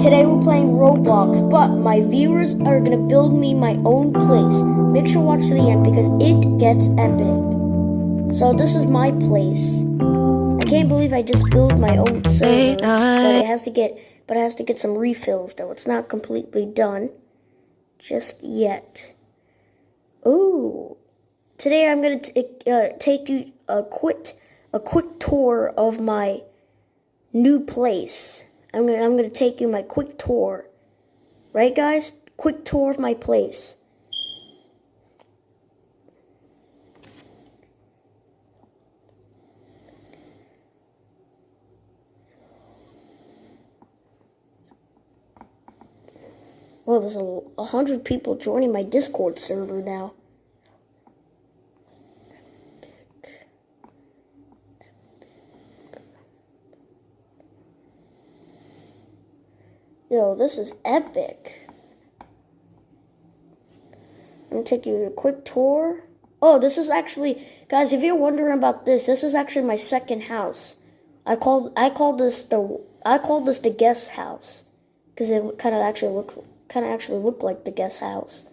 Today we're playing Roblox, but my viewers are gonna build me my own place. Make sure watch to the end because it gets epic. So this is my place. I can't believe I just built my own server, but it has to get, but it has to get some refills though. It's not completely done just yet. Ooh, today I'm gonna uh, take you a quick, a quick tour of my new place. I'm gonna I'm gonna take you my quick tour. Right guys? Quick tour of my place. Well, there's a, a hundred people joining my Discord server now. Yo, this is epic. I'm take you a quick tour. Oh, this is actually, guys, if you're wondering about this, this is actually my second house. I called I called this the I called this the guest house because it kind of actually looks kind of actually looked like the guest house.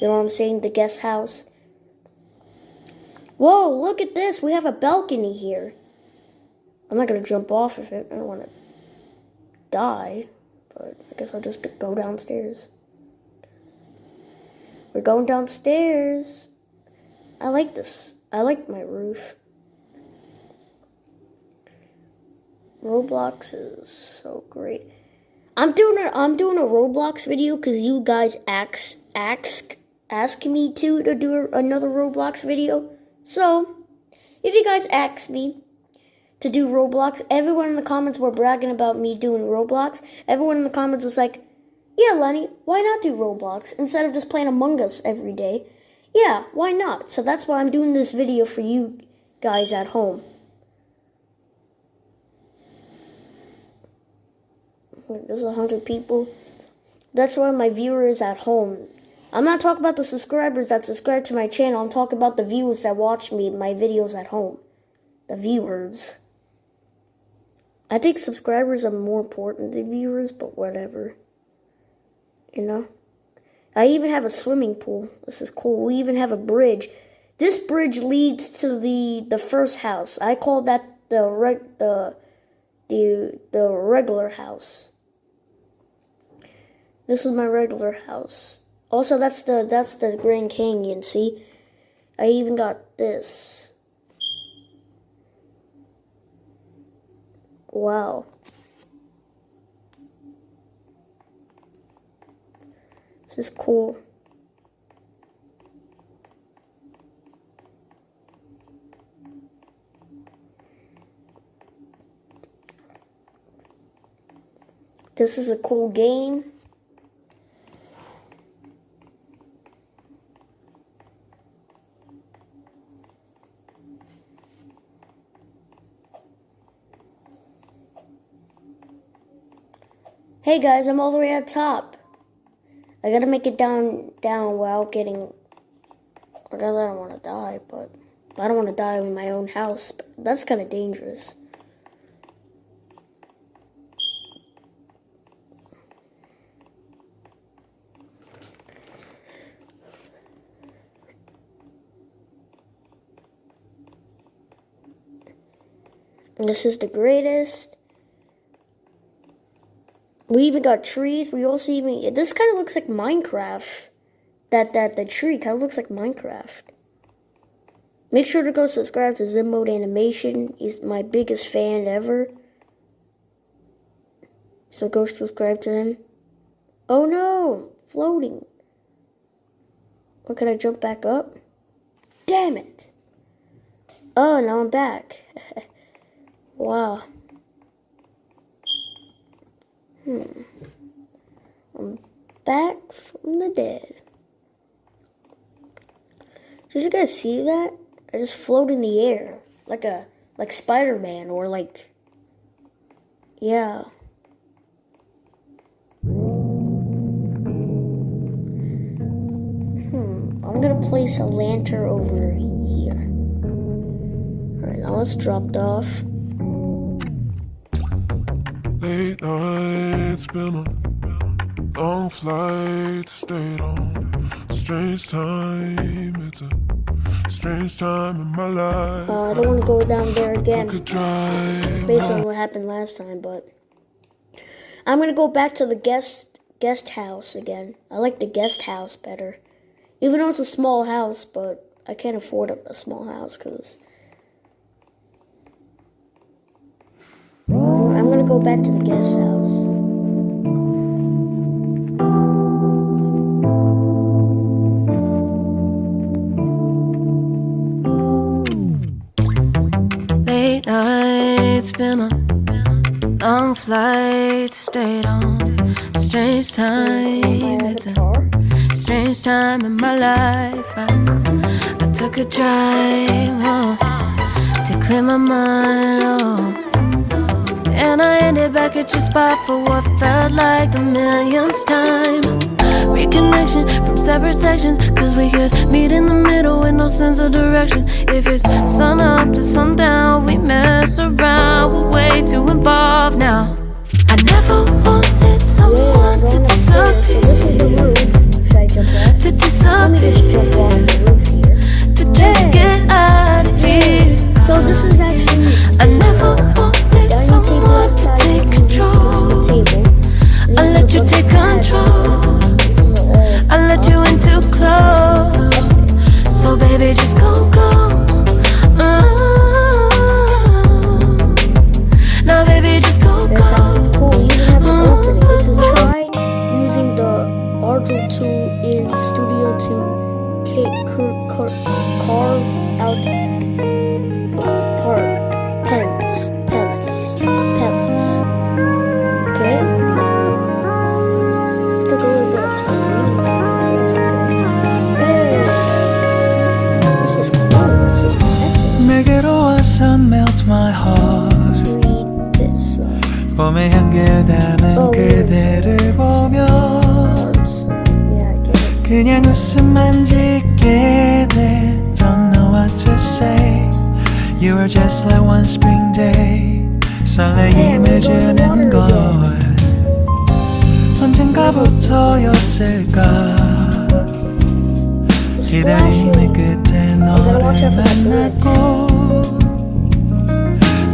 You know what I'm saying? The guest house. Whoa! Look at this. We have a balcony here. I'm not gonna jump off of it. I don't want to die. But I guess I'll just go downstairs. We're going downstairs. I like this. I like my roof. Roblox is so great. I'm doing a I'm doing a Roblox video because you guys ask ask ask me to to do another Roblox video. So if you guys ask me to do Roblox. Everyone in the comments were bragging about me doing Roblox. Everyone in the comments was like, yeah, Lenny, why not do Roblox instead of just playing Among Us every day? Yeah, why not? So that's why I'm doing this video for you guys at home. There's a hundred people. That's why my viewers at home. I'm not talking about the subscribers that subscribe to my channel. I'm talking about the viewers that watch me, my videos at home. The viewers. I think subscribers are more important than viewers, but whatever. You know? I even have a swimming pool. This is cool. We even have a bridge. This bridge leads to the the first house. I call that the reg, the the the regular house. This is my regular house. Also, that's the that's the Grand Canyon. See, I even got this. Wow. This is cool. This is a cool game. Hey guys, I'm all the way at top. I gotta make it down down without getting because I don't want to die, but I don't want to die in my own house. That's kind of dangerous. This is the greatest. We even got trees. We also even this kind of looks like Minecraft. That that the tree kind of looks like Minecraft. Make sure to go subscribe to Zen Mode Animation. He's my biggest fan ever. So go subscribe to him. Oh no! Floating. What can I jump back up? Damn it! Oh, now I'm back. wow. Hmm. I'm back from the dead. Did you guys see that? I just float in the air like a like Spider-Man or like yeah. Hmm. I'm gonna place a lantern over here. Alright, now it's dropped off. Late night spinner Long flight, stayed on. Strange time, it's a strange time in my life. Uh, I don't want to go down there again. A. Based on what happened last time, but I'm gonna go back to the guest guest house again. I like the guest house better, even though it's a small house. But I can't afford a, a small house because go back to the guest house. Late nights, been on long flights, stayed on. Strange time, it's a strange time in my life. I, I took a drive to clear my mind. Oh. And I ended back at your spot for what felt like the millionth time. Reconnection from separate sections, cause we could meet in the middle with no sense of direction. If it's sun up to sundown, we mess around, we're way too involved now. I never wanted someone to baby, just go ghost. Mm. Now baby, just go ghost. cool. You even have an opening. This is try using the Argel tool in Studio to ca- carve 그냥 웃음만 짓게 돼 Don't know what to say You were just like one spring day 설레임을 주는 걸 언젠가부터였을까 기다림의. 끝에 너를. 만났고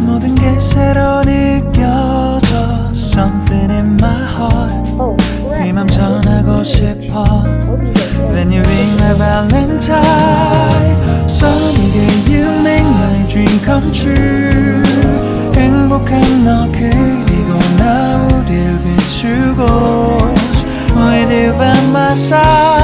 모든 게 새로 느껴져 Something in my heart Oh, crap. 네맘 전하고 싶어 Hope he's okay. When you ring my valentine Someday you make my dream come true 행복한 너 그리고 나 우릴 비추고 With you by my side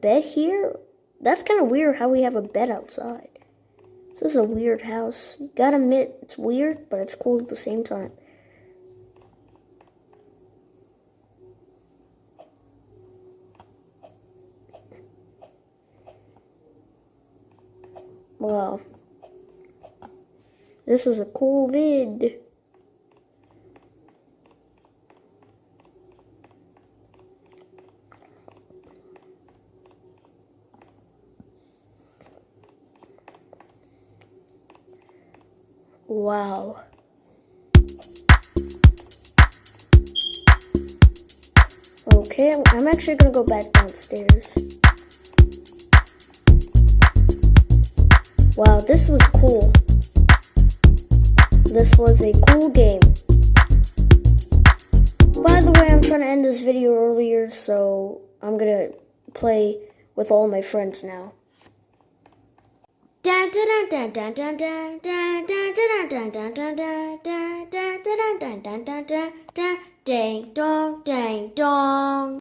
bed here? That's kind of weird how we have a bed outside. This is a weird house. Gotta admit, it's weird, but it's cool at the same time. Wow. This is a cool vid. Wow. Okay, I'm- actually gonna go back downstairs. Wow, this was cool. This was a cool game. By the way, I'm trying to end this video earlier, so I'm gonna play with all my friends now. Ding dong, ding dong.